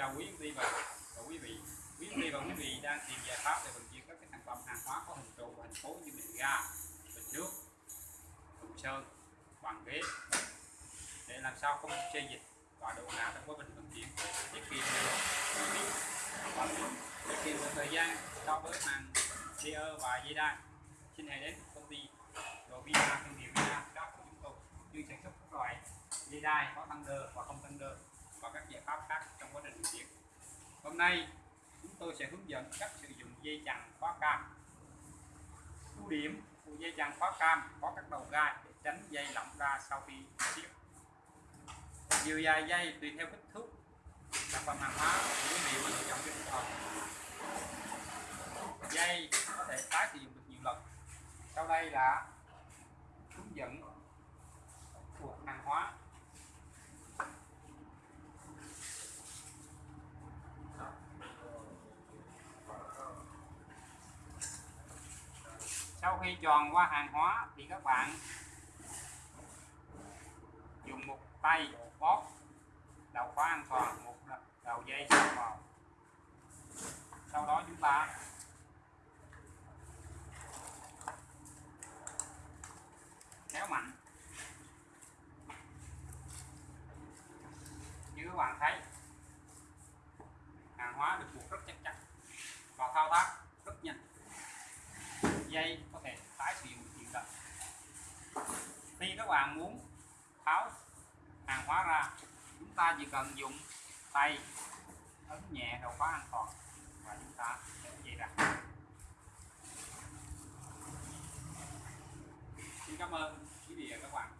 chào quý vị và và quý vị. Quý vị và quý vị đang tìm giải pháp để vận chuyển các cái sản phẩm hàng hóa có hình trụ và hình khối như bình ga, bình nước thùng sơn, bàn ghế. Để làm sao không chê dịch và độ ngã trong quá trình vận chuyển, tiết kiệm và tiết kiệm được thời gian so với hàng layer và dây đai. Xin hãy đến công ty Rovina thương hiệu Vina các của chúng tôi. Chuyên sản xuất các loại dây đai có tăng đơ và không tăng đơ và các giải pháp khác trong quá trình vận chuyển hôm nay, chúng tôi sẽ hướng dẫn cách sử dụng dây chằng khóa cam. Ưu điểm của dây chằng khóa cam có các đầu gai để tránh dây lỏng ra sau khi siết chiều dài dây tùy theo kích thước, sản phẩm hàng hóa nguyên quý vị lựa chọn cho phù hợp dây có thể tái sử dụng được nhiều lần. Sau đây là hướng dẫn của hàng hóa. Sau khi tròn qua hàng hóa thì các bạn dùng một tay bóp đầu khóa an toàn, một đầu dây vào sau đó chúng ta kéo mạnh. Như các bạn thấy, hàng hóa được buộc rất chắc chắn và thao tác rất nhanh. Dây có thể tái sử dụng nhiều lần khi các bạn muốn tháo hàng hóa ra, chúng ta chỉ cần dùng tay ấn nhẹ đầu khóa an toàn và chúng ta sẽ dây ra. Xin cảm ơn quý vị và các bạn.